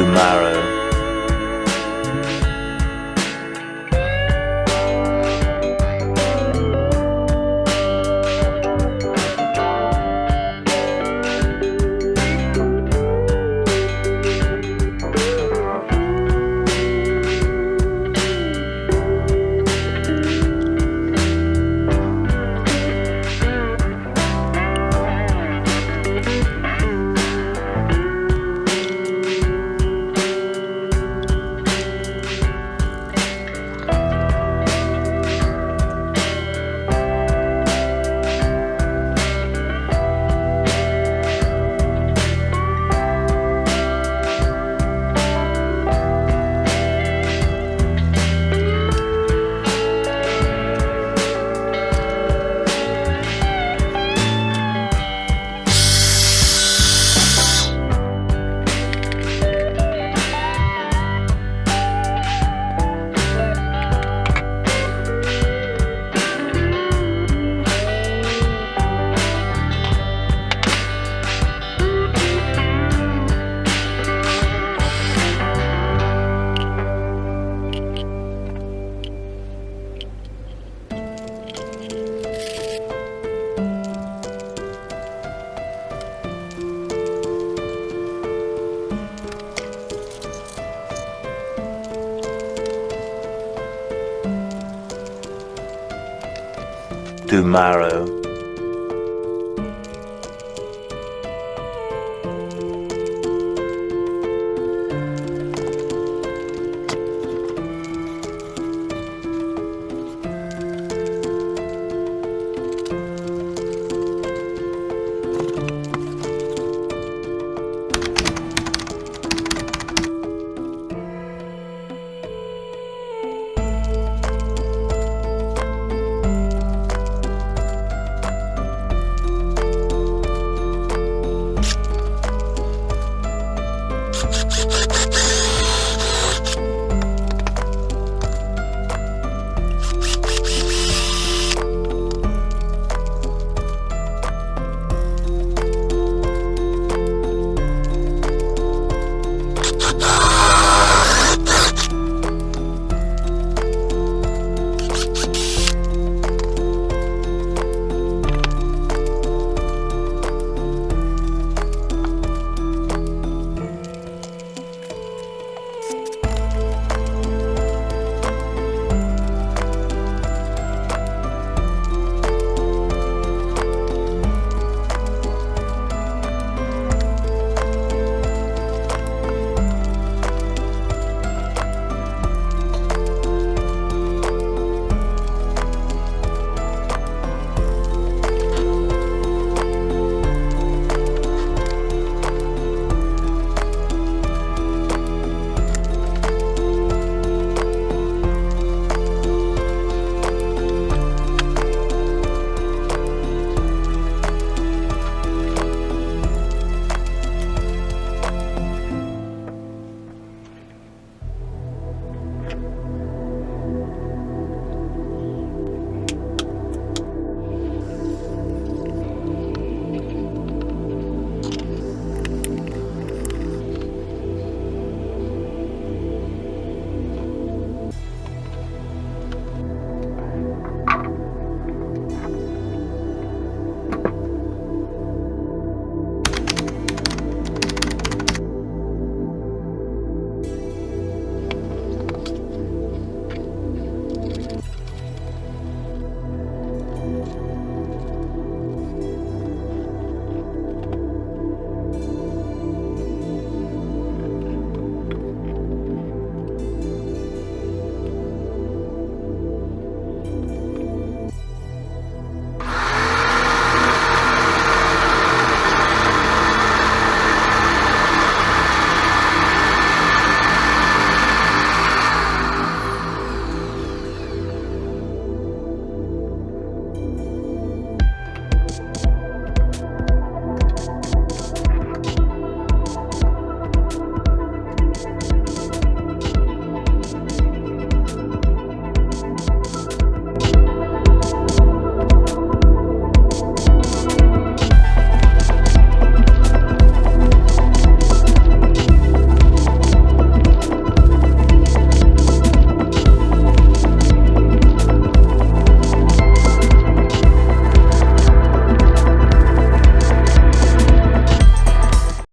tomorrow. Tomorrow.